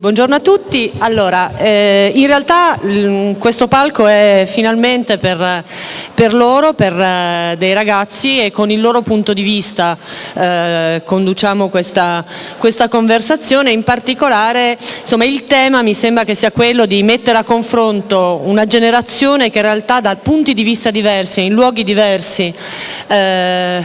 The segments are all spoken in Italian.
Buongiorno a tutti, allora eh, in realtà questo palco è finalmente per, per loro, per eh, dei ragazzi e con il loro punto di vista eh, conduciamo questa, questa, conversazione, in particolare insomma, il tema mi sembra che sia quello di mettere a confronto una generazione che in realtà da punti di vista diversi, in luoghi diversi eh,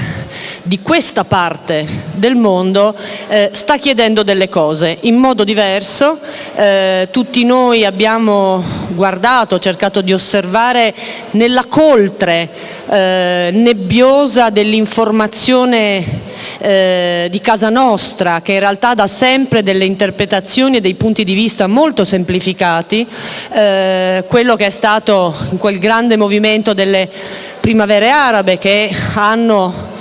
di questa parte del mondo eh, sta chiedendo delle cose in modo diverso corso, eh, tutti noi abbiamo guardato, cercato di osservare nella coltre eh, nebbiosa dell'informazione eh, di casa nostra, che in realtà dà sempre delle interpretazioni e dei punti di vista molto semplificati, eh, quello che è stato in quel grande movimento delle primavere arabe che hanno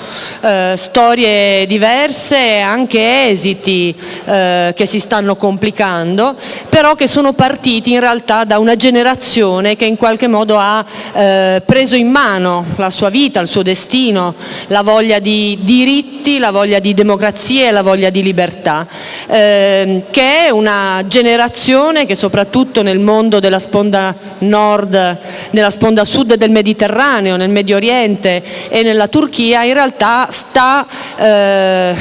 eh, storie diverse e anche esiti eh, che si stanno complicando, però che sono partiti in realtà da una generazione che in qualche modo ha eh, preso in mano la sua vita, il suo destino, la voglia di diritti, la voglia di democrazia e la voglia di libertà, ehm, che è una generazione che soprattutto nel mondo della sponda nord, nella sponda sud del Mediterraneo, nel Medio Oriente e nella Turchia in realtà sta eh,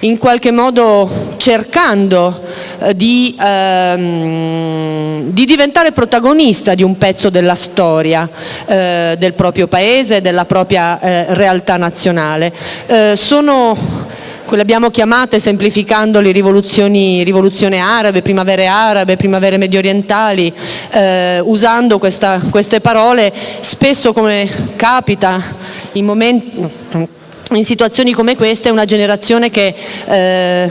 in qualche modo cercando eh, di, ehm, di, diventare protagonista di un pezzo della storia eh, del proprio paese, della propria eh, realtà nazionale. Eh, sono quelle abbiamo chiamate semplificandole rivoluzioni, rivoluzione arabe, primavere arabe, primavere medio orientali, eh, usando questa, queste parole spesso come capita in momenti in situazioni come queste è una generazione che, eh,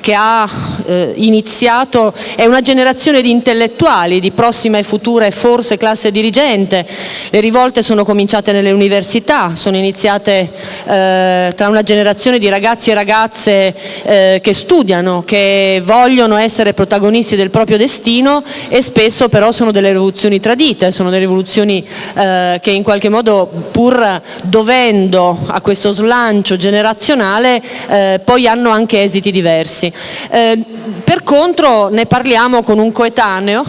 che ha eh, iniziato, è una generazione di intellettuali, di prossima e futura e forse classe dirigente. Le rivolte sono cominciate nelle università, sono iniziate eh, tra una generazione di ragazzi e ragazze eh, che studiano, che vogliono essere protagonisti del proprio destino e spesso però sono delle rivoluzioni tradite, sono delle rivoluzioni eh, che in qualche modo pur dovendo a questo questo slancio generazionale eh, poi hanno anche esiti diversi. Eh, per contro ne parliamo con un coetaneo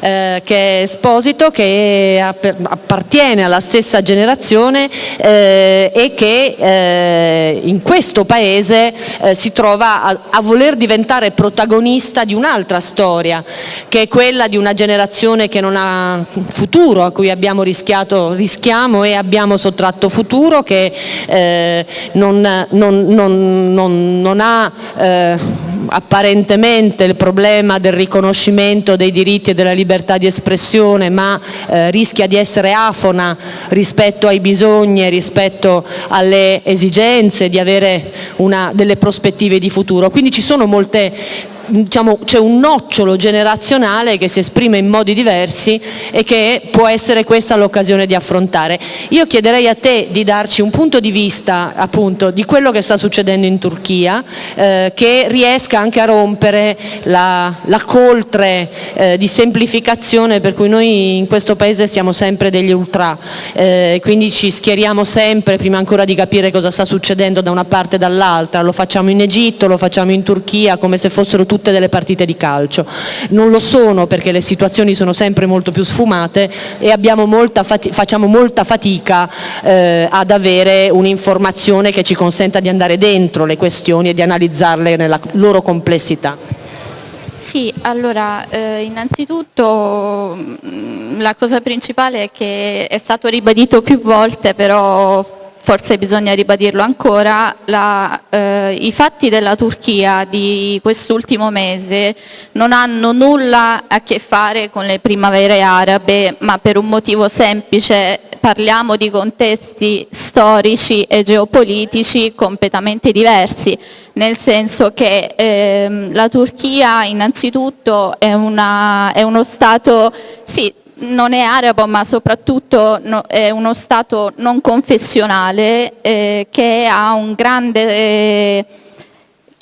eh, che è Esposito, che appartiene alla stessa generazione eh, e che eh, in questo paese eh, si trova a, a voler diventare protagonista di un'altra storia, che è quella di una generazione che non ha futuro, a cui abbiamo rischiato, rischiamo e abbiamo sottratto futuro, che eh, non, non, non, non, ha eh, apparentemente il problema del riconoscimento dei diritti e della libertà di espressione ma eh, rischia di essere afona rispetto ai bisogni e rispetto alle esigenze di avere una, delle prospettive di futuro. Quindi ci sono molte diciamo, c'è un nocciolo generazionale che si esprime in modi diversi e che può essere questa l'occasione di affrontare. Io chiederei a te di darci un punto di vista appunto di quello che sta succedendo in Turchia, eh, che riesca anche a rompere la, la coltre eh, di semplificazione per cui noi in questo paese siamo sempre degli ultra, eh, quindi ci schieriamo sempre prima ancora di capire cosa sta succedendo da una parte e dall'altra, lo facciamo in Egitto, lo facciamo in Turchia come se fossero tutte delle partite di calcio. Non lo sono perché le situazioni sono sempre molto più sfumate e molta facciamo molta fatica eh, ad avere un'informazione che ci consenta di andare dentro le questioni e di analizzarle nella loro complessità. Sì, allora eh, innanzitutto mm, la cosa principale è che è stato ribadito più volte però forse bisogna ribadirlo ancora, la, eh, i fatti della Turchia di quest'ultimo mese non hanno nulla a che fare con le primavere arabe, ma per un motivo semplice, parliamo di contesti storici e geopolitici completamente diversi, nel senso che ehm, la Turchia innanzitutto è, una, è uno Stato, sì, non è arabo ma soprattutto no, è uno Stato non confessionale eh, che ha un grande... Eh,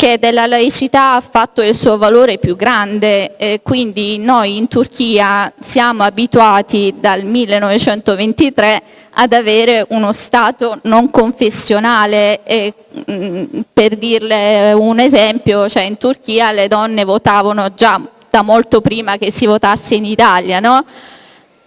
che della laicità ha fatto il suo valore più grande, eh, quindi noi in Turchia siamo abituati dal 1923 ad avere uno Stato non confessionale. E, mh, mm, per dirle un esempio, cioè in Turchia le donne votavano già da molto prima che si votasse in Italia, no?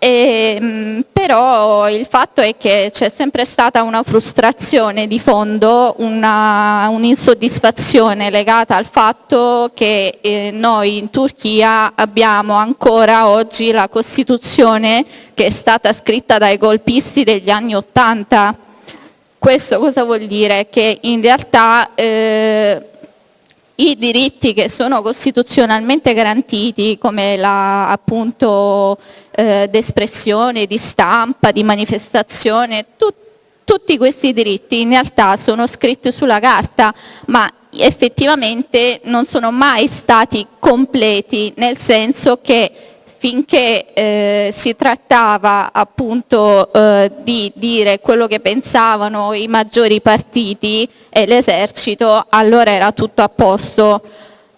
E, ehm, però il fatto è che c'è sempre stata una frustrazione di fondo, un'insoddisfazione un legata al fatto che eh, noi in Turchia abbiamo ancora oggi la Costituzione che è stata scritta dai golpisti degli anni Ottanta. Questo cosa vuol dire? Che in realtà eh, i diritti che sono costituzionalmente garantiti come la appunto eh, d'espressione, di stampa, di manifestazione, tu, tutti questi diritti in realtà sono scritti sulla carta ma effettivamente non sono mai stati completi nel senso che finché eh, si trattava appunto eh, di dire quello che pensavano i maggiori partiti e l'esercito, allora era tutto a posto.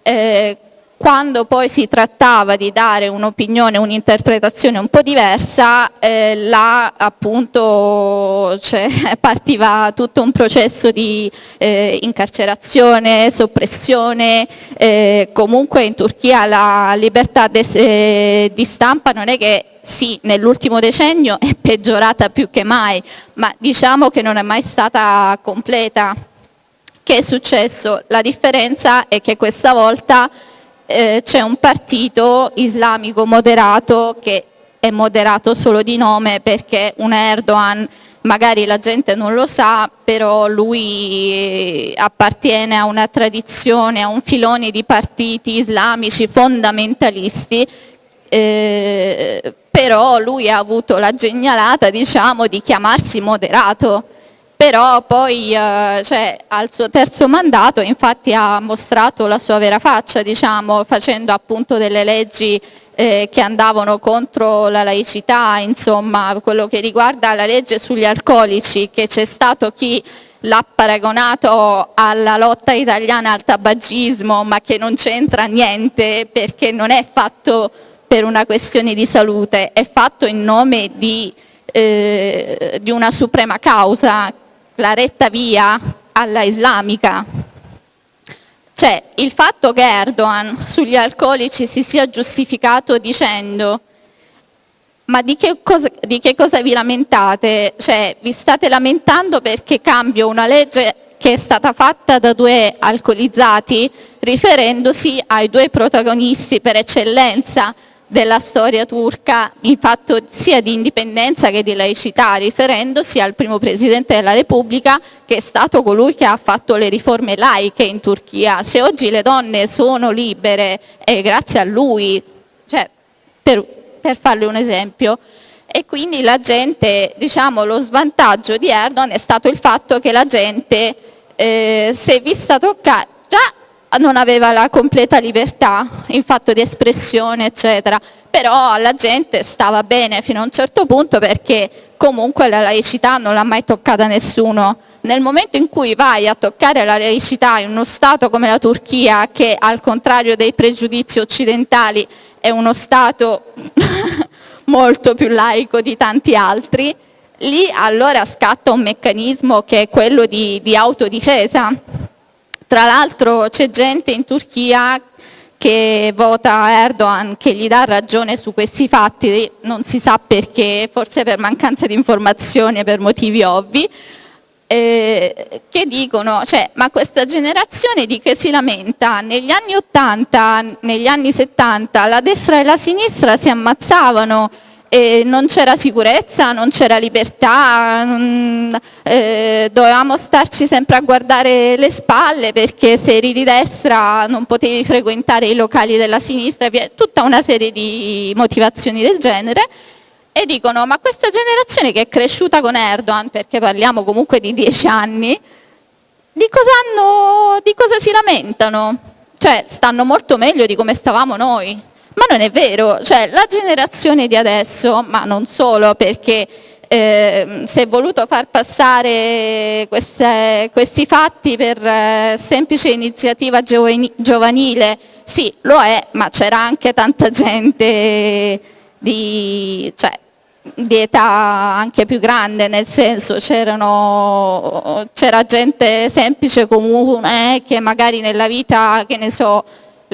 Eh, quando poi si trattava di dare un'opinione, un'interpretazione un po' diversa, eh, là appunto cioè, partiva tutto un processo di eh, incarcerazione, soppressione, eh, comunque in Turchia la libertà eh, di stampa non è che sì, nell'ultimo decennio è peggiorata più che mai, ma diciamo che non è mai stata completa. Che è successo? La differenza è che questa volta eh, c'è un partito islamico moderato che è moderato solo di nome perché un Erdogan magari la gente non lo sa, però lui appartiene a una tradizione, a un filone di partiti islamici fondamentalisti, eh, però lui ha avuto la genialata diciamo, di chiamarsi moderato però poi eh, cioè, al suo terzo mandato infatti ha mostrato la sua vera faccia, diciamo, facendo appunto delle leggi eh, che andavano contro la laicità, insomma quello che riguarda la legge sugli alcolici, che c'è stato chi l'ha paragonato alla lotta italiana al tabagismo, ma che non c'entra niente perché non è fatto per una questione di salute, è fatto in nome di, eh, di una suprema causa la retta via alla islamica. Cioè il fatto che Erdogan sugli alcolici si sia giustificato dicendo ma di che, cosa, di che cosa vi lamentate? Cioè vi state lamentando perché cambio una legge che è stata fatta da due alcolizzati riferendosi ai due protagonisti per eccellenza della storia turca in fatto sia di indipendenza che di laicità, riferendosi al primo Presidente della Repubblica che è stato colui che ha fatto le riforme laiche in Turchia. Se oggi le donne sono libere è grazie a lui, cioè, per, per farle un esempio, e quindi la gente, diciamo, lo svantaggio di Erdogan è stato il fatto che la gente eh, si è vista toccare, già non aveva la completa libertà in fatto di espressione eccetera, però alla gente stava bene fino a un certo punto perché comunque la laicità non l'ha mai toccata nessuno. Nel momento in cui vai a toccare la laicità in uno Stato come la Turchia che al contrario dei pregiudizi occidentali è uno Stato molto più laico di tanti altri, lì allora scatta un meccanismo che è quello di, di autodifesa tra l'altro c'è gente in Turchia che vota Erdogan, che gli dà ragione su questi fatti, non si sa perché, forse per mancanza di informazioni, per motivi ovvi, eh, che dicono, cioè, ma questa generazione di che si lamenta, negli anni 80, negli anni 70, la destra e la sinistra si ammazzavano, e non c'era sicurezza, non c'era libertà, non, eh, dovevamo starci sempre a guardare le spalle perché se eri di destra non potevi frequentare i locali della sinistra, tutta una serie di motivazioni del genere e dicono ma questa generazione che è cresciuta con Erdogan, perché parliamo comunque di dieci anni, di cosa, hanno, di cosa si lamentano? Cioè stanno molto meglio di come stavamo noi. Ma non è vero, cioè la generazione di adesso, ma non solo perché eh, si è voluto far passare queste, questi fatti per eh, semplice iniziativa giovanile, sì lo è, ma c'era anche tanta gente di, cioè, di età anche più grande, nel senso c'era gente semplice comune che magari nella vita, che ne so,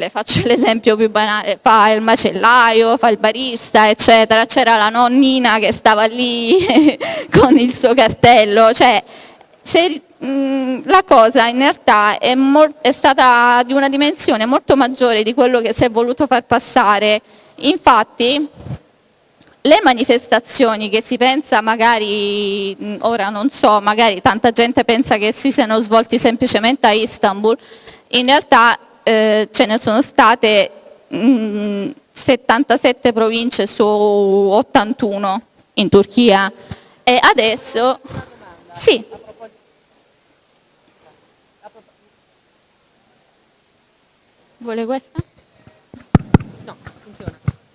le faccio l'esempio più banale, fa il macellaio, fa il barista, eccetera, c'era la nonnina che stava lì con il suo cartello, cioè se, mh, la cosa in realtà è, è stata di una dimensione molto maggiore di quello che si è voluto far passare, infatti le manifestazioni che si pensa magari, ora non so, magari tanta gente pensa che si siano svolti semplicemente a Istanbul, in realtà eh, ce ne sono state mh, 77 province su 81 in Turchia e adesso sì. Vuole questa? No, funziona.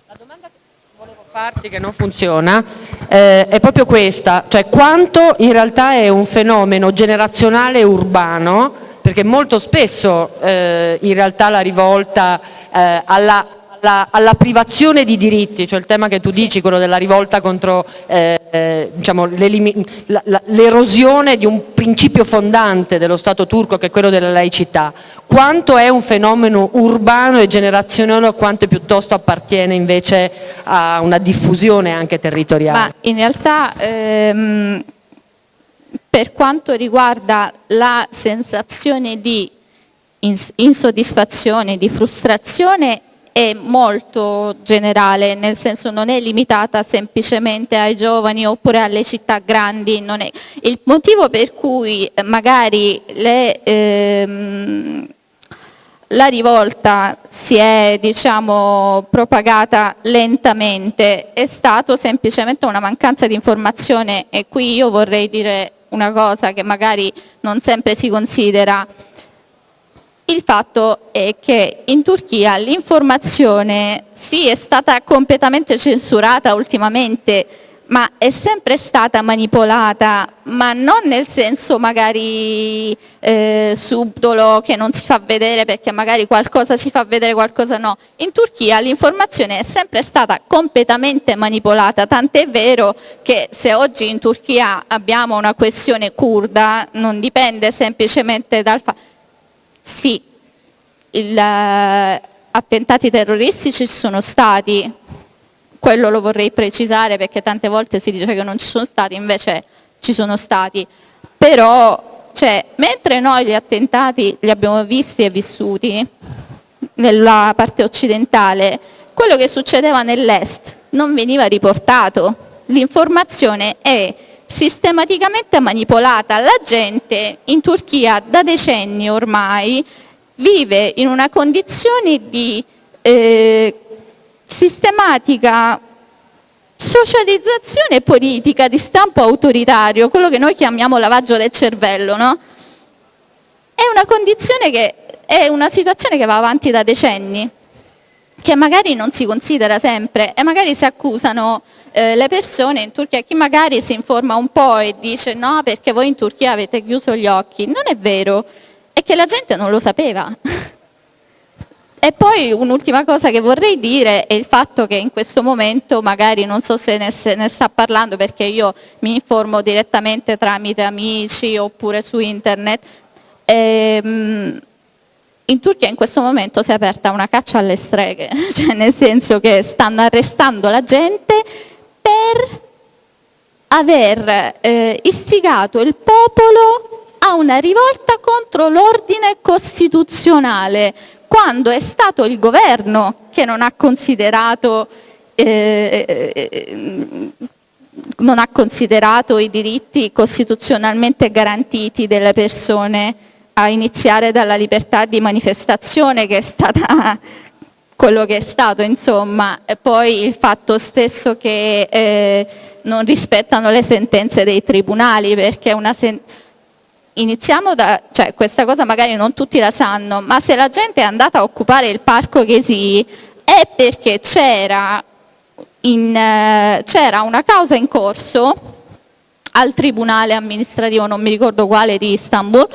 La domanda che volevo farti che non funziona eh, è proprio questa, cioè quanto in realtà è un fenomeno generazionale urbano perché molto spesso eh, in realtà la rivolta eh, alla, alla, alla, privazione di diritti, cioè il tema che tu sì. dici, quello della rivolta contro eh, diciamo, l'erosione di un principio fondante dello Stato turco che è quello della laicità, quanto è un fenomeno urbano e generazionale o quanto piuttosto appartiene invece a una diffusione anche territoriale? Ma in realtà ehm per quanto riguarda la sensazione di insoddisfazione, di frustrazione è molto generale, nel senso non è limitata semplicemente ai giovani oppure alle città grandi. Il motivo per cui magari le, ehm, la rivolta si è diciamo, propagata lentamente è stato semplicemente una mancanza di informazione e qui io vorrei dire una cosa che magari non sempre si considera. Il fatto è che in Turchia l'informazione sì è stata completamente censurata ultimamente ma è sempre stata manipolata, ma non nel senso magari eh, subdolo che non si fa vedere perché magari qualcosa si fa vedere, qualcosa no. In Turchia l'informazione è sempre stata completamente manipolata, tant'è vero che se oggi in Turchia abbiamo una questione kurda non dipende semplicemente dal fatto... Sì, gli eh, attentati terroristici ci sono stati, quello lo vorrei precisare perché tante volte si dice che non ci sono stati, invece ci sono stati, però cioè, mentre noi gli attentati li abbiamo visti e vissuti nella parte occidentale, quello che succedeva nell'est non veniva riportato, l'informazione è sistematicamente manipolata, la gente in Turchia da decenni ormai vive in una condizione di eh, sistematica socializzazione politica di stampo autoritario, quello che noi chiamiamo lavaggio del cervello, no? È una condizione che è una situazione che va avanti da decenni, che magari non si considera sempre e magari si accusano eh, le persone in Turchia, chi magari si informa un po' e dice no perché voi in Turchia avete chiuso gli occhi, non è vero, è che la gente non lo sapeva. E poi un'ultima cosa che vorrei dire è il fatto che in questo momento, magari non so se ne, se ne, sta parlando perché io mi informo direttamente tramite amici oppure su internet, ehm, in Turchia in questo momento si è aperta una caccia alle streghe, cioè nel senso che stanno arrestando la gente per aver eh, istigato il popolo a una rivolta contro l'ordine costituzionale, quando è stato il governo che non ha considerato, eh, eh, non ha considerato i diritti costituzionalmente garantiti delle persone a iniziare dalla libertà di manifestazione che è stata quello che è stato insomma. E poi il fatto stesso che eh, non rispettano le sentenze dei tribunali perché una sentenza iniziamo da, cioè questa cosa magari non tutti la sanno, ma se la gente è andata a occupare il parco Ghesi è perché c'era uh, una causa in corso al tribunale amministrativo, non mi ricordo quale, di Istanbul,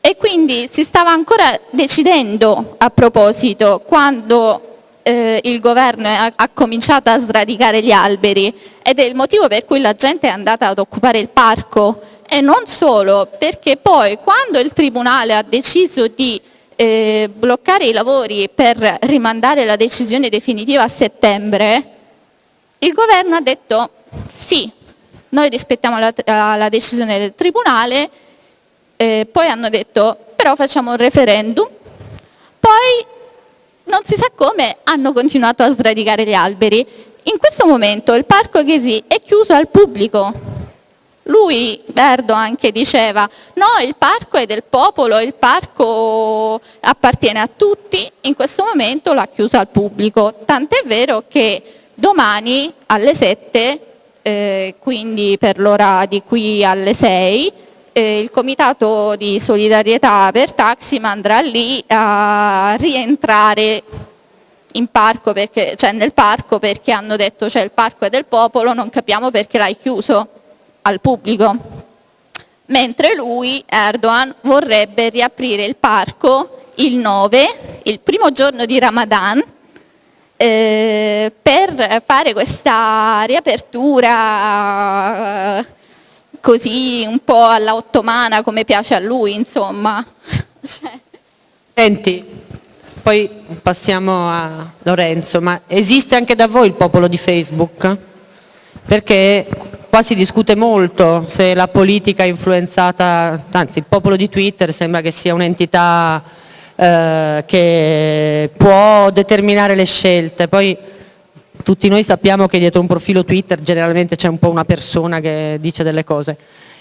e quindi si stava ancora decidendo a proposito quando eh, il governo ha, ha, cominciato a sradicare gli alberi. Ed è il motivo per cui la gente è andata ad occupare il parco e non solo, perché poi quando il Tribunale ha deciso di eh, bloccare i lavori per rimandare la decisione definitiva a settembre, il governo ha detto sì, noi rispettiamo la, la decisione del Tribunale, eh, poi hanno detto però facciamo un referendum, poi non si sa come hanno continuato a sradicare gli alberi. In questo momento il parco Ghesi è chiuso al pubblico, lui, Erdogan, che diceva no, il parco è del popolo, il parco appartiene a tutti, in questo momento l'ha chiuso al pubblico, tant'è vero che domani alle 7, eh, quindi per l'ora di qui alle 6, eh, il comitato di solidarietà per Taxim andrà lì a rientrare parco perché, cioè nel parco perché hanno detto cioè il parco è del popolo, non capiamo perché l'hai chiuso al pubblico. Mentre lui, Erdogan, vorrebbe riaprire il parco il 9, il primo giorno di Ramadan, eh, per fare questa riapertura eh, così un po' alla ottomana come piace a lui, insomma. Senti, poi passiamo a Lorenzo, ma esiste anche da voi il popolo di Facebook? Perché qua si discute molto se la politica influenzata, anzi il popolo di Twitter sembra che sia un'entità eh, che può determinare le scelte, poi tutti noi sappiamo che dietro un profilo Twitter generalmente c'è un po' una persona che dice delle cose,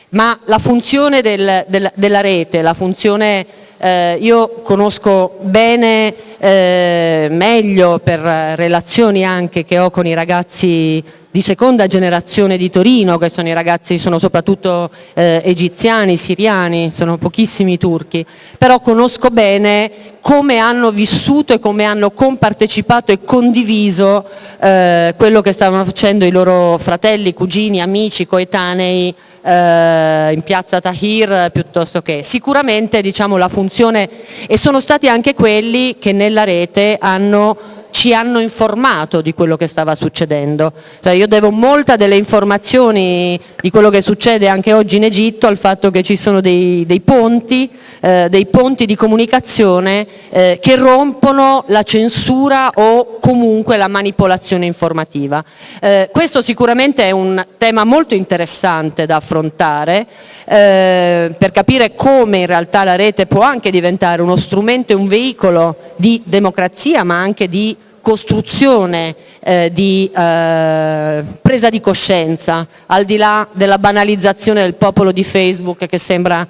ma la funzione del, del, della rete, la funzione eh, io conosco bene, eh, meglio per relazioni anche che ho con i ragazzi di seconda generazione di Torino, che sono i ragazzi, sono soprattutto eh, egiziani, siriani, sono pochissimi turchi, però conosco bene come hanno vissuto e come hanno compartecipato e condiviso eh, quello che stavano facendo i loro fratelli, cugini, amici, coetanei eh, in piazza Tahir piuttosto che. Sicuramente diciamo, la funzione e sono stati anche quelli che nella rete hanno ci hanno informato di quello che stava succedendo. Cioè io devo molta delle informazioni di quello che succede anche oggi in Egitto al fatto che ci sono dei, dei ponti, eh, dei ponti di comunicazione eh, che rompono la censura o comunque la manipolazione informativa. Eh, questo sicuramente è un tema molto interessante da affrontare eh, per capire come in realtà la rete può anche diventare uno strumento e un veicolo di democrazia ma anche di costruzione eh, di eh, presa di coscienza, al di là della banalizzazione del popolo di Facebook che sembra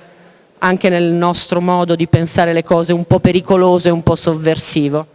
anche nel nostro modo di pensare le cose un po' pericoloso e un po' sovversivo.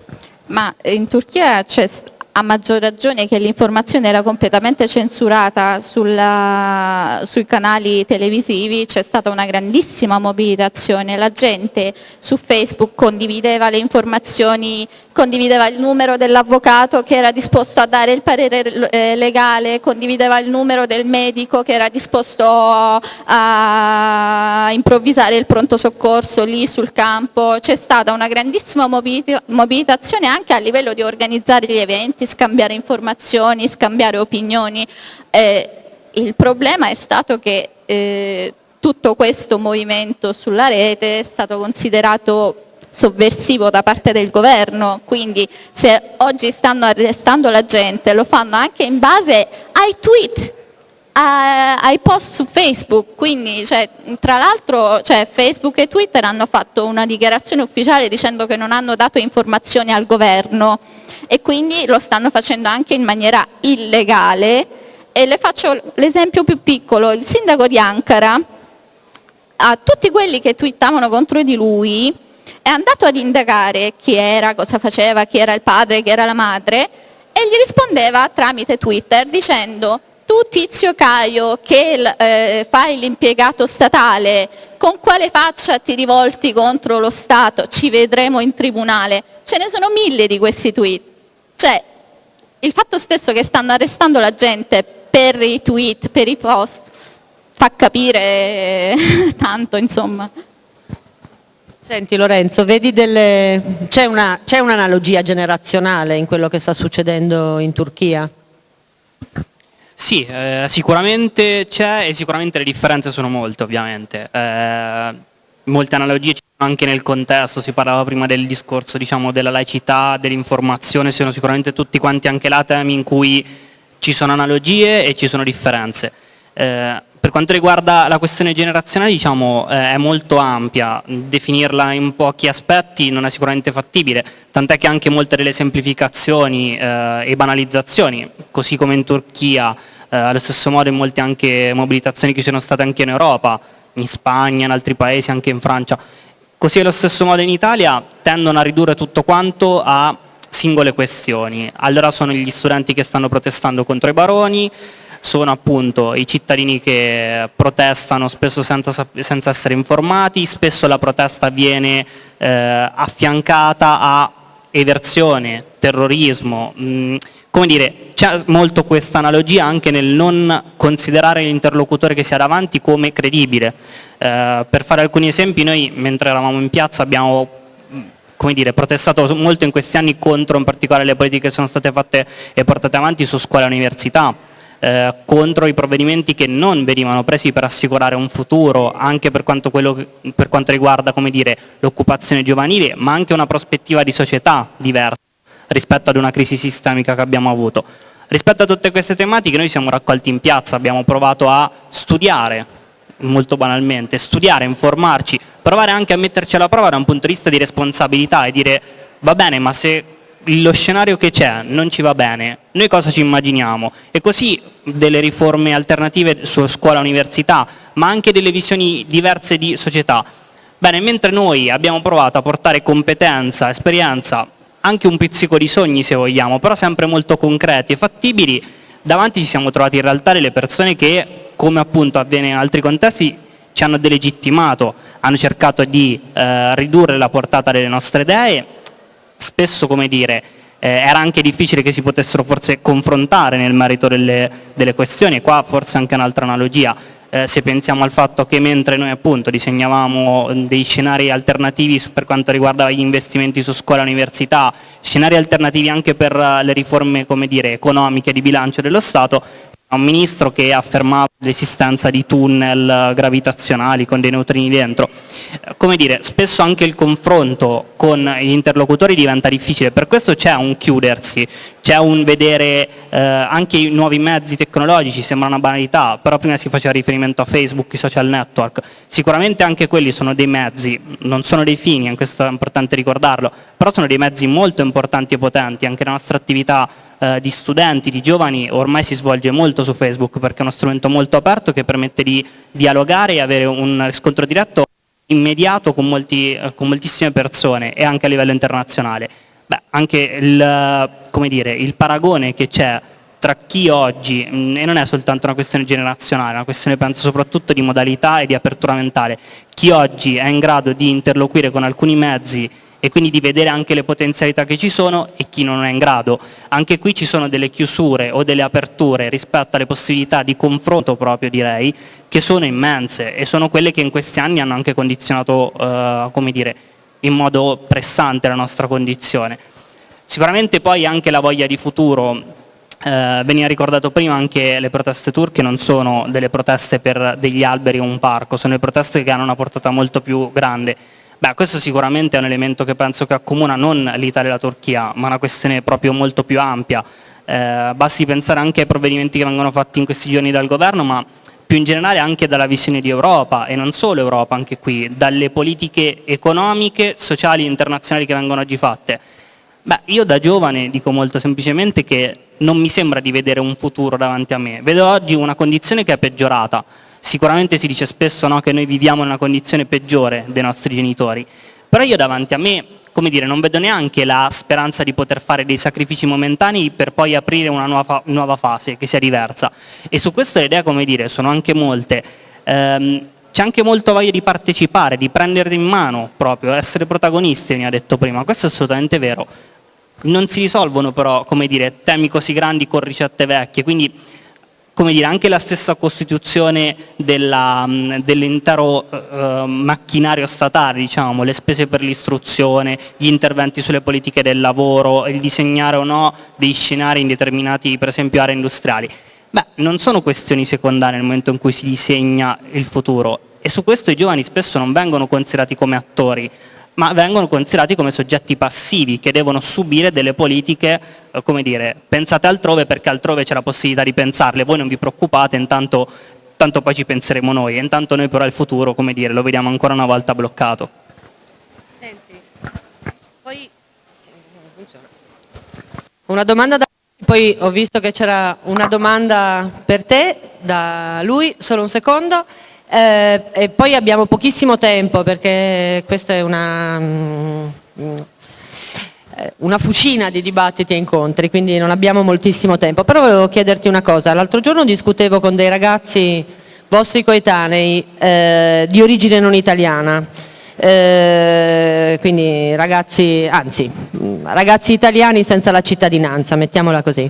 Ma in Turchia c'è a maggior ragione che l'informazione era completamente censurata sulla, sui canali televisivi, c'è stata una grandissima mobilitazione, la gente su Facebook condivideva le informazioni, condivideva il numero dell'avvocato che era disposto a dare il parere eh, legale, condivideva il numero del medico che era disposto a improvvisare il pronto soccorso lì sul campo, c'è stata una grandissima mobilitazione anche a livello di organizzare gli eventi, scambiare informazioni, scambiare opinioni. Eh, il problema è stato che eh, tutto questo movimento sulla rete è stato considerato sovversivo da parte del governo, quindi se oggi stanno arrestando la gente lo fanno anche in base ai tweet, ai post su Facebook, quindi cioè, tra l'altro cioè, Facebook e Twitter hanno fatto una dichiarazione ufficiale dicendo che non hanno dato informazioni al governo e quindi lo stanno facendo anche in maniera illegale e le faccio l'esempio più piccolo, il sindaco di Ankara a tutti quelli che twittavano contro di lui è andato ad indagare chi era, cosa faceva, chi era il padre, chi era la madre e gli rispondeva tramite Twitter dicendo tu Tizio Caio che eh, fai l'impiegato statale, con quale faccia ti rivolti contro lo Stato? Ci vedremo in tribunale. Ce ne sono mille di questi tweet. Cioè, il fatto stesso che stanno arrestando la gente per i tweet, per i post, fa capire tanto, insomma. Senti Lorenzo, delle... c'è un'analogia un generazionale in quello che sta succedendo in Turchia? Sì, eh, sicuramente c'è e sicuramente le differenze sono molte ovviamente. Eh, molte analogie ci sono anche nel contesto, si parlava prima del discorso diciamo, della laicità, dell'informazione, sono sicuramente tutti quanti anche là temi in cui ci sono analogie e ci sono differenze. Eh, per quanto riguarda la questione generazionale diciamo, eh, è molto ampia, definirla in pochi aspetti non è sicuramente fattibile, tant'è che anche molte delle semplificazioni eh, e banalizzazioni, così come in Turchia, eh, allo stesso modo in molte anche mobilitazioni che ci sono state anche in Europa, in Spagna, in altri paesi, anche in Francia, così allo stesso modo in Italia tendono a ridurre tutto quanto a singole questioni. Allora sono gli studenti che stanno protestando contro i baroni, sono appunto i cittadini che protestano spesso senza, senza essere informati, spesso la protesta viene eh, affiancata a eversione, terrorismo, mh, mm, come dire, c'è molto questa analogia anche nel non considerare l'interlocutore che si ha davanti come credibile. Eh, per fare alcuni esempi, noi mentre eravamo in piazza abbiamo mm, come dire, protestato molto in questi anni contro in particolare le politiche che sono state fatte e portate avanti su scuola e università, eh, contro i provvedimenti che non venivano presi per assicurare un futuro anche per quanto, per quanto riguarda l'occupazione giovanile, ma anche una prospettiva di società diversa rispetto ad una crisi sistemica che abbiamo avuto. Rispetto a tutte queste tematiche noi siamo raccolti in piazza, abbiamo provato a studiare, molto banalmente, studiare, informarci, provare anche a metterci alla prova da un punto di vista di responsabilità e dire va bene ma se lo scenario che c'è non ci va bene, noi cosa ci immaginiamo? E così delle riforme alternative su scuola e università, ma anche delle visioni diverse di società. Bene, mentre noi abbiamo provato a portare competenza, esperienza, anche un pizzico di sogni se vogliamo, però sempre molto concreti e fattibili, davanti ci siamo trovati in realtà delle persone che, come appunto avviene in altri contesti, ci hanno delegittimato, hanno cercato di eh, ridurre la portata delle nostre idee spesso come dire, eh, era anche difficile che si potessero forse confrontare nel merito delle, delle questioni, qua forse anche un'altra analogia, eh, se pensiamo al fatto che mentre noi appunto disegnavamo dei scenari alternativi per quanto riguarda gli investimenti su scuola e università, scenari alternativi anche per le riforme dire, economiche di bilancio dello Stato, un ministro che affermava l'esistenza di tunnel gravitazionali con dei neutrini dentro. Come dire, spesso anche il confronto con gli interlocutori diventa difficile, per questo c'è un chiudersi, c'è un vedere eh, anche i nuovi mezzi tecnologici, sembra una banalità, però prima si faceva riferimento a Facebook, i social network, sicuramente anche quelli sono dei mezzi, non sono dei fini, questo è importante ricordarlo, però sono dei mezzi molto importanti e potenti, anche la nostra attività eh, di studenti, di giovani, ormai si svolge molto su Facebook perché è uno strumento molto aperto che permette di dialogare e avere un riscontro diretto immediato con, molti, eh, con moltissime persone e anche a livello internazionale. Beh, anche il, dire, il paragone che c'è tra chi oggi, mm, e non è soltanto una questione generazionale, è una questione penso soprattutto di modalità e di apertura mentale, chi oggi è in grado di interloquire con alcuni mezzi e quindi di vedere anche le potenzialità che ci sono e chi non è in grado. Anche qui ci sono delle chiusure o delle aperture rispetto alle possibilità di confronto proprio direi, che sono immense e sono quelle che in questi anni hanno anche condizionato, eh, come dire, in modo pressante la nostra condizione. Sicuramente poi anche la voglia di futuro, eh, veniva ricordato prima anche le proteste turche non sono delle proteste per degli alberi o un parco, sono le proteste che hanno una portata molto più grande Beh, questo sicuramente è un elemento che penso che accomuna non l'Italia e la Turchia, ma una questione proprio molto più ampia. Eh, basti pensare anche ai provvedimenti che vengono fatti in questi giorni dal governo, ma più in generale anche dalla visione di Europa e non solo Europa, anche qui, dalle politiche economiche, sociali e internazionali che vengono oggi fatte. Beh, io da giovane dico molto semplicemente che non mi sembra di vedere un futuro davanti a me, vedo oggi una condizione che è peggiorata, Sicuramente si dice spesso no, che noi viviamo in una condizione peggiore dei nostri genitori, però io davanti a me come dire, non vedo neanche la speranza di poter fare dei sacrifici momentanei per poi aprire una nuova, nuova fase che sia diversa. E su questo le idee, come dire, sono anche molte. Ehm, c'è anche molto voglia di partecipare, di prendere in mano proprio, essere protagonisti, mi ha detto prima, questo è assolutamente vero. Non si risolvono però, come dire, temi così grandi con ricette vecchie, quindi come dire, anche la stessa costituzione dell'intero eh, macchinario statale, diciamo, le spese per l'istruzione, gli interventi sulle politiche del lavoro, il disegnare o no dei scenari in determinati, per esempio, aree industriali. Beh, non sono questioni secondarie nel momento in cui si disegna il futuro e su questo i giovani spesso non vengono considerati come attori, ma vengono considerati come soggetti passivi che devono subire delle politiche, eh, come dire, pensate altrove perché altrove c'è la possibilità di pensarle, voi non vi preoccupate, intanto, tanto poi ci penseremo noi, intanto noi però il futuro, come dire, lo vediamo ancora una volta bloccato. Senti, poi una domanda da poi ho visto che c'era una domanda per te da lui, solo un secondo, eh, poi abbiamo pochissimo tempo perché questa è una, mm, una fucina di dibattiti e incontri, quindi non abbiamo moltissimo tempo. Però volevo chiederti una cosa, l'altro giorno discutevo con dei ragazzi vostri coetanei eh, di origine non italiana, eh, quindi ragazzi, anzi, ragazzi italiani senza la cittadinanza, mettiamola così,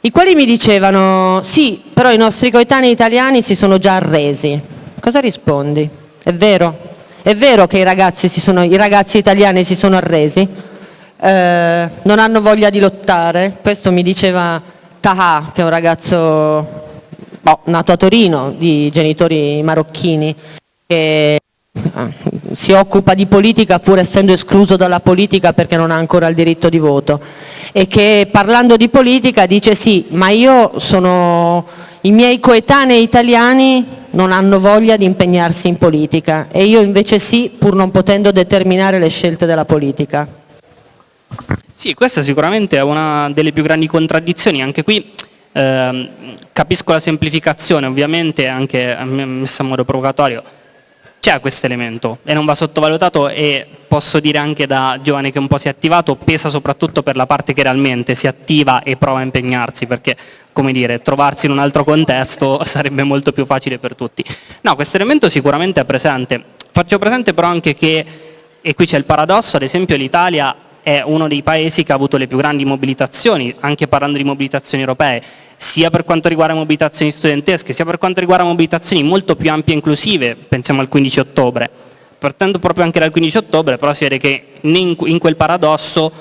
i quali mi dicevano sì, però i nostri coetanei italiani si sono già arresi. Cosa rispondi? È vero? È vero che i ragazzi, sono, i ragazzi italiani si sono arresi? Eh, non hanno voglia di lottare? Questo mi diceva Taha, che è un ragazzo boh, nato a Torino, di genitori marocchini, che si occupa di politica pur essendo escluso dalla politica perché non ha ancora il diritto di voto e che parlando di politica dice sì, ma io sono, i miei coetanei italiani non hanno voglia di impegnarsi in politica e io invece sì, pur non potendo determinare le scelte della politica. Sì, questa sicuramente è una delle più grandi contraddizioni, anche qui eh, capisco la semplificazione, ovviamente anche messa in modo provocatorio, c'è questo elemento e non va sottovalutato e posso dire anche da giovane che un po' si è attivato, pesa soprattutto per la parte che realmente si attiva e prova a impegnarsi perché come dire, trovarsi in un altro contesto sarebbe molto più facile per tutti. No, questo elemento sicuramente è presente. Faccio presente però anche che, e qui c'è il paradosso, ad esempio l'Italia è uno dei paesi che ha avuto le più grandi mobilitazioni, anche parlando di mobilitazioni europee, sia per quanto riguarda mobilitazioni studentesche, sia per quanto riguarda mobilitazioni molto più ampie e inclusive, pensiamo al 15 ottobre. Partendo proprio anche dal 15 ottobre, però si vede che in quel paradosso,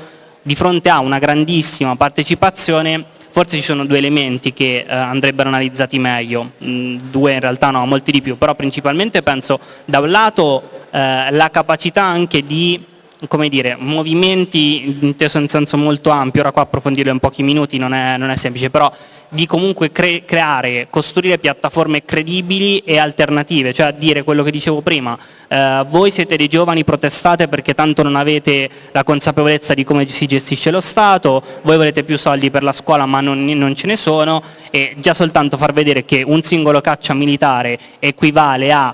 di fronte a una grandissima partecipazione, forse ci sono due elementi che eh, andrebbero analizzati meglio, mm, due in realtà no, molti di più, però principalmente penso da un lato eh, la capacità anche di come dire, movimenti inteso in senso molto ampio, ora qua approfondirlo in pochi minuti non è, non è semplice, però di comunque cre creare, costruire piattaforme credibili e alternative, cioè dire quello che dicevo prima, eh, voi siete dei giovani, protestate perché tanto non avete la consapevolezza di come si gestisce lo Stato, voi volete più soldi per la scuola ma non, non ce ne sono e già soltanto far vedere che un singolo caccia militare equivale a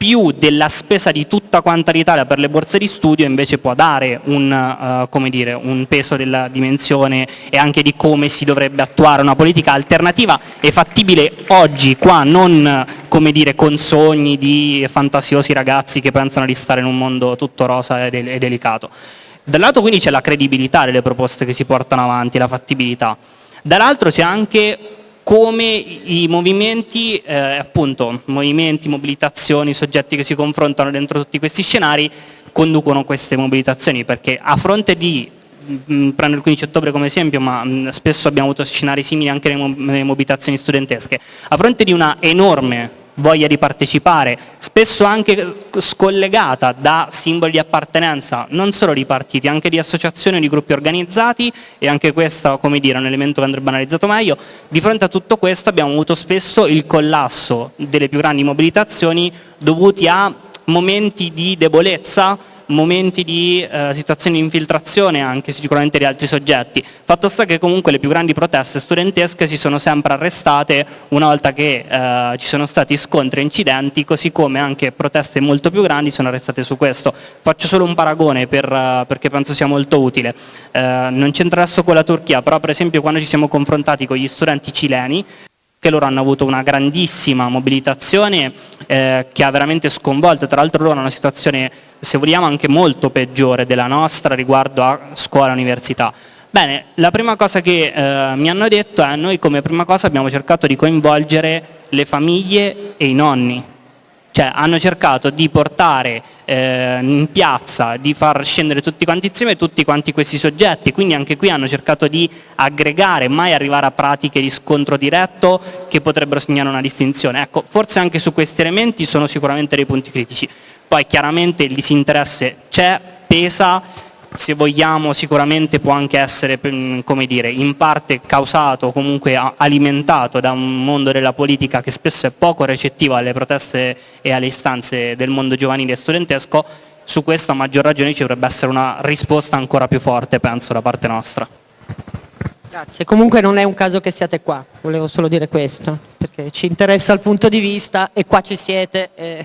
più della spesa di tutta quanta l'Italia per le borse di studio invece può dare un, uh, dire, un, peso della dimensione e anche di come si dovrebbe attuare una politica alternativa e fattibile oggi qua, non dire, con sogni di fantasiosi ragazzi che pensano di stare in un mondo tutto rosa e, de e delicato. Dal lato quindi c'è la credibilità delle proposte che si portano avanti, la fattibilità. Dall'altro c'è anche come i movimenti, eh, appunto, movimenti, mobilitazioni, soggetti che si confrontano dentro tutti questi scenari conducono queste mobilitazioni perché a fronte di mh, prendo il 15 ottobre come esempio, ma mh, spesso abbiamo avuto scenari simili anche nelle mobilitazioni studentesche, a fronte di una enorme voglia di partecipare, spesso anche scollegata da simboli di appartenenza non solo di partiti, anche di associazioni o di gruppi organizzati e anche questo come dire, è un elemento che andrebbe analizzato meglio. Di fronte a tutto questo abbiamo avuto spesso il collasso delle più grandi mobilitazioni dovuti a momenti di debolezza momenti di eh, situazioni di infiltrazione anche sicuramente di altri soggetti. Fatto sta che comunque le più grandi proteste studentesche si sono sempre arrestate una volta che eh, ci sono stati scontri e incidenti, così come anche proteste molto più grandi sono arrestate su questo. Faccio solo un paragone per, uh, perché penso sia molto utile. Eh, non c'entra adesso con la Turchia, però per esempio quando ci siamo confrontati con gli studenti cileni, che loro hanno avuto una grandissima mobilitazione eh, che ha veramente sconvolto, tra l'altro loro hanno una situazione se vogliamo anche molto peggiore della nostra riguardo a scuola e università. Bene, la prima cosa che eh, mi hanno detto è noi come prima cosa abbiamo cercato di coinvolgere le famiglie e i nonni Cioè hanno cercato di portare eh, in piazza, di far scendere tutti quanti insieme tutti quanti questi soggetti, quindi anche qui hanno cercato di aggregare, mai arrivare a pratiche di scontro diretto che potrebbero segnare una distinzione. Ecco, forse anche su questi elementi sono sicuramente dei punti critici. Poi chiaramente il disinteresse c'è, pesa, se vogliamo sicuramente può anche essere mm, come dire, in parte causato o comunque alimentato da un mondo della politica che spesso è poco recettivo alle proteste e alle istanze del mondo giovanile e studentesco, su questo a maggior ragione ci dovrebbe essere una risposta ancora più forte, penso, da parte nostra. Grazie, comunque non è un caso che siate qua, volevo solo dire questo, perché ci interessa il punto di vista e qua ci siete e,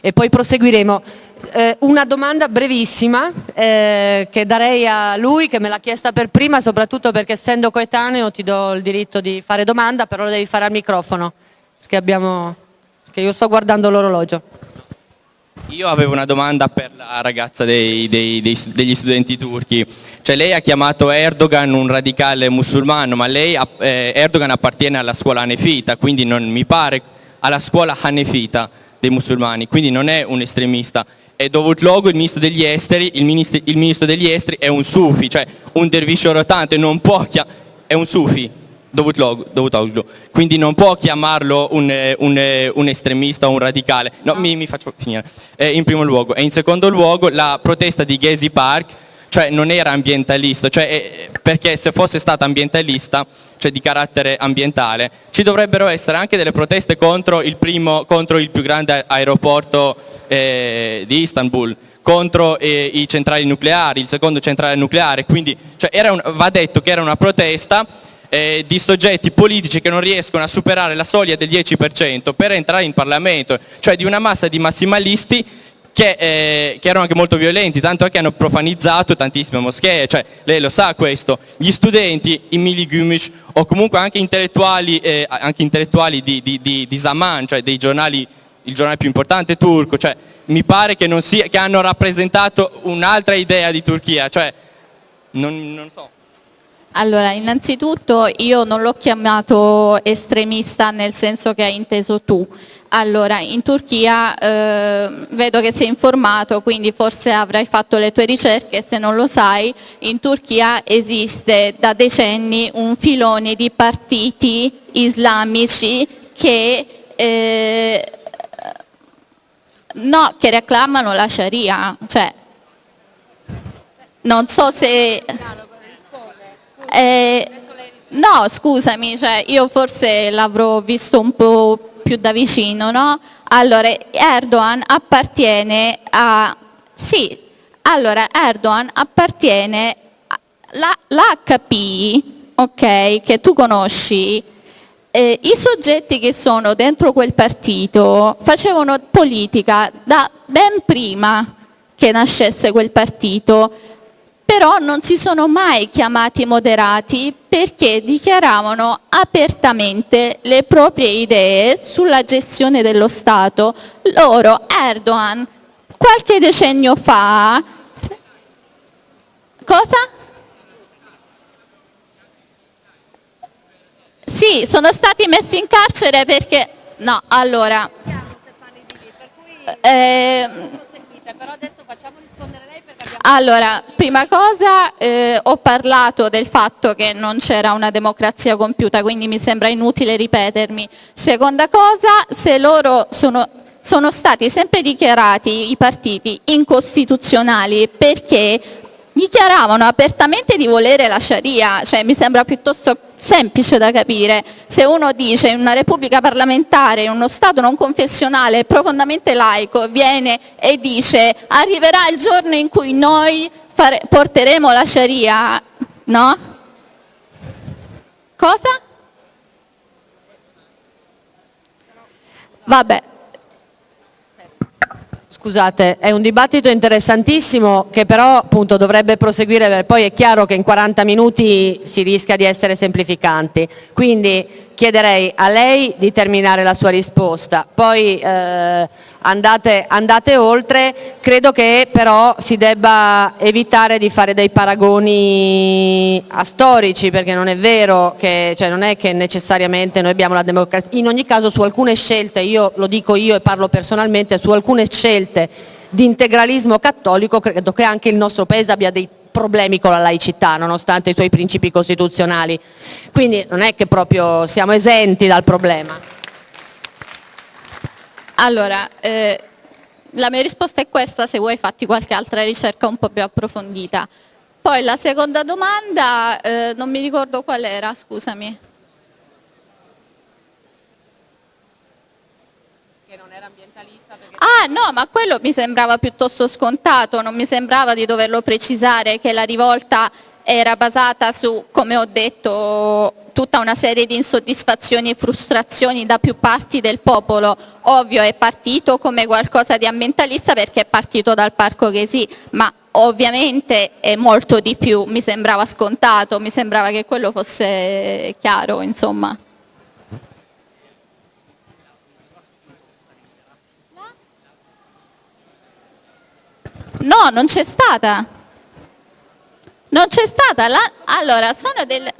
e poi proseguiremo. Eh, una domanda brevissima eh, che darei a lui che me l'ha chiesta per prima soprattutto perché essendo coetaneo ti do il diritto di fare domanda però lo devi fare al microfono perché, abbiamo, perché io sto guardando l'orologio. Io avevo una domanda per la ragazza dei, dei, dei, degli studenti turchi, cioè lei ha chiamato Erdogan un radicale musulmano ma lei, eh, Erdogan appartiene alla scuola hanefita quindi non mi pare alla scuola hanefita dei musulmani quindi non è un estremista è dovuto luogo il ministro degli esteri, il ministro, il ministro degli esteri è un sufi, cioè un derviscio rotante non può è un sufi, dovuto luogo, quindi non può chiamarlo un, un, un estremista o un radicale, no, no. Mi, mi, faccio finire, eh, in primo luogo, e in secondo luogo la protesta di Gezi Park, cioè non era ambientalista, cioè, eh, perché se fosse stata ambientalista, cioè di carattere ambientale, ci dovrebbero essere anche delle proteste contro il, primo, contro il più grande aeroporto eh, di Istanbul, contro eh, i centrali nucleari, il secondo centrale nucleare, quindi cioè, un, va detto che era una protesta eh, di soggetti politici che non riescono a superare la soglia del 10% per entrare in Parlamento, cioè di una massa di massimalisti che, eh, che, erano anche molto violenti, tanto che hanno profanizzato tantissime moschee, cioè lei lo sa questo, gli studenti, i Mili Gümüş o comunque anche intellettuali, eh, anche intellettuali di, di, di, di, Zaman, cioè dei giornali, il giornale più importante turco, cioè mi pare che, sia, che hanno rappresentato un'altra idea di Turchia, cioè non, non so. Allora, innanzitutto io non l'ho chiamato estremista nel senso che hai inteso tu. Allora, in Turchia eh, vedo che sei informato, quindi forse avrai fatto le tue ricerche, se non lo sai, in Turchia esiste da decenni un filone di partiti islamici che, eh, no, che reclamano la Sharia, cioè non so se... Eh, no, scusami, cioè io forse l'avrò visto un po' più da vicino, no? Allora, Erdogan appartiene a... Sì, allora Erdogan appartiene l'HP, ok, che tu conosci, eh, i soggetti che sono dentro quel partito facevano politica da ben prima che nascesse quel partito però non si sono mai chiamati moderati perché dichiaravano apertamente le proprie idee sulla gestione dello Stato. Loro, Erdogan, qualche decennio fa, cosa? Sì, sono stati messi in carcere perché, no, allora, eh, però adesso facciamo rispondere allora, prima cosa eh, ho parlato del fatto che non c'era una democrazia compiuta, quindi mi sembra inutile ripetermi. Seconda cosa, se loro sono, sono stati sempre dichiarati i partiti incostituzionali perché dichiaravano apertamente di volere la Sharia, cioè mi sembra piuttosto semplice da capire. Se uno dice in una repubblica parlamentare, in uno Stato non confessionale, profondamente laico, viene e dice arriverà il giorno in cui noi fare, porteremo la Sharia, no? Cosa? Vabbè, Scusate, è un dibattito interessantissimo che però appunto dovrebbe proseguire, poi è chiaro che in 40 minuti si rischia di essere semplificanti, quindi chiederei a lei di terminare la sua risposta, poi eh, andate, andate oltre, credo che però si debba evitare di fare dei paragoni astorici perché non è vero che, cioè non è che necessariamente noi abbiamo la democrazia, in ogni caso su alcune scelte, io lo dico io e parlo personalmente, su alcune scelte di integralismo cattolico credo che anche il nostro paese abbia dei problemi con la laicità nonostante i suoi principi costituzionali, quindi non è che proprio siamo esenti dal problema. Allora, eh, la mia risposta è questa, se vuoi fatti qualche altra ricerca un po' più approfondita. Poi la seconda domanda, eh, non mi ricordo qual era, scusami. Che non era ambientalista. Ah no, ma quello mi sembrava piuttosto scontato, non mi sembrava di doverlo precisare che la rivolta era basata su, come ho detto, tutta una serie di insoddisfazioni e frustrazioni da più parti del popolo. Ovvio è partito come qualcosa di ambientalista perché è partito dal Parco Ghesi, ma ovviamente è molto di più, mi sembrava scontato, mi sembrava che quello fosse chiaro, insomma. No, non c'è stata. Non c'è stata. La... Allora, sono delle...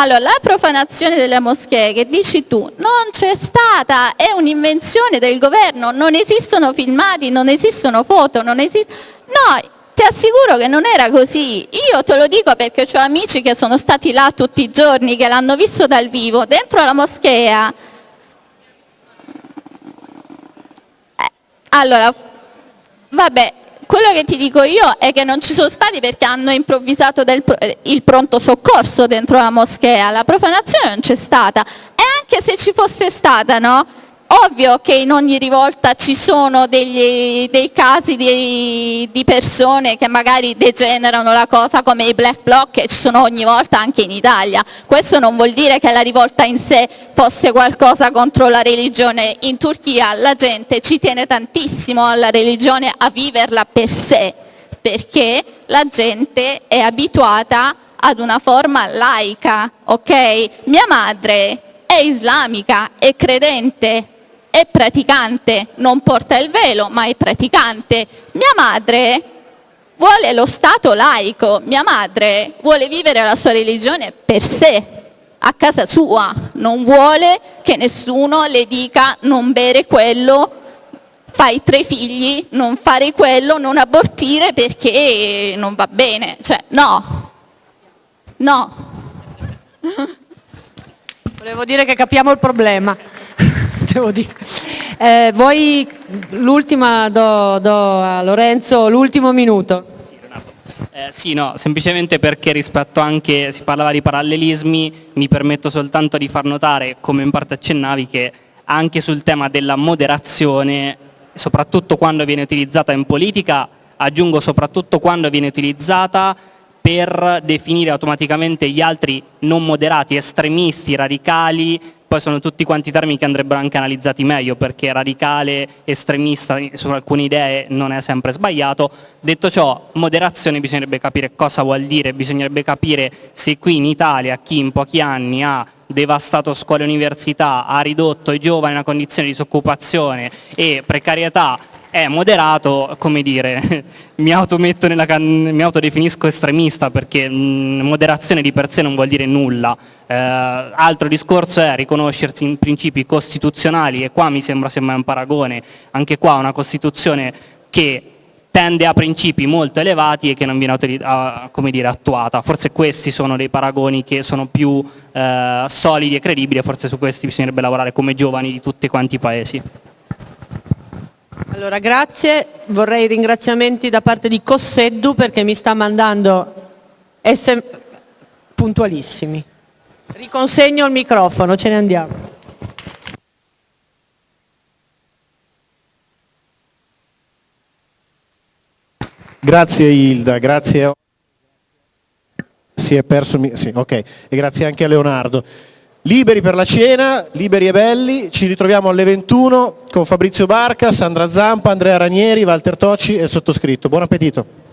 Allora, la profanazione delle moschee che dici tu non c'è stata, è un'invenzione del governo, non esistono filmati, non esistono foto, non esiste... No, ti assicuro che non era così. Io te lo dico perché ho amici che sono stati là tutti i giorni, che l'hanno visto dal vivo, dentro la moschea. Eh, allora, vabbè, quello che ti dico io è che non ci sono stati perché hanno improvvisato del, il pronto soccorso dentro la moschea, la profanazione non c'è stata e anche se ci fosse stata, no? Ovvio che in ogni rivolta ci sono degli, dei casi di, di, persone che magari degenerano la cosa come i black bloc che ci sono ogni volta anche in Italia. Questo non vuol dire che la rivolta in sé fosse qualcosa contro la religione. In Turchia la gente ci tiene tantissimo alla religione, a viverla per sé, perché la gente è abituata ad una forma laica, ok? Mia madre è islamica, è credente, è praticante, non porta il velo ma è praticante. Mia madre vuole lo Stato laico, mia madre vuole vivere la sua religione per sé, a casa sua, non vuole che nessuno le dica non bere quello, fai tre figli, non fare quello, non abortire perché non va bene, cioè no, no. Volevo dire che capiamo il problema devo dire. Eh, voi l'ultima do, do, a Lorenzo l'ultimo minuto. Eh, sì, no, semplicemente perché rispetto anche, si parlava di parallelismi, mi permetto soltanto di far notare, come in parte accennavi, che anche sul tema della moderazione, soprattutto quando viene utilizzata in politica, aggiungo soprattutto quando viene utilizzata per definire automaticamente gli altri non moderati, estremisti, radicali, poi sono tutti quanti termini che andrebbero anche analizzati meglio perché radicale, estremista su alcune idee non è sempre sbagliato. Detto ciò, moderazione bisognerebbe capire cosa vuol dire, bisognerebbe capire se qui in Italia chi in pochi anni ha devastato scuole e università, ha ridotto i giovani a una condizione di disoccupazione e precarietà è moderato, come dire, mi, mi autodefinisco estremista perché mh, moderazione di per sé non vuol dire nulla. Eh, altro discorso è riconoscersi in principi costituzionali e qua mi sembra semmai un paragone, anche qua una Costituzione che tende a principi molto elevati e che non viene come dire, attuata. Forse questi sono dei paragoni che sono più eh, solidi e credibili e forse su questi bisognerebbe lavorare come giovani di tutti quanti i paesi. Allora, grazie. Vorrei ringraziamenti da parte di Cosseddu perché mi sta mandando SM puntualissimi. Riconsegno il microfono, ce ne andiamo. Grazie Ilda, grazie. Si è perso, sì, ok, e grazie anche a Leonardo. Liberi per la cena, liberi e belli, ci ritroviamo alle 21 con Fabrizio Barca, Sandra Zampa, Andrea Ranieri, Walter Tocci e il sottoscritto. Buon appetito!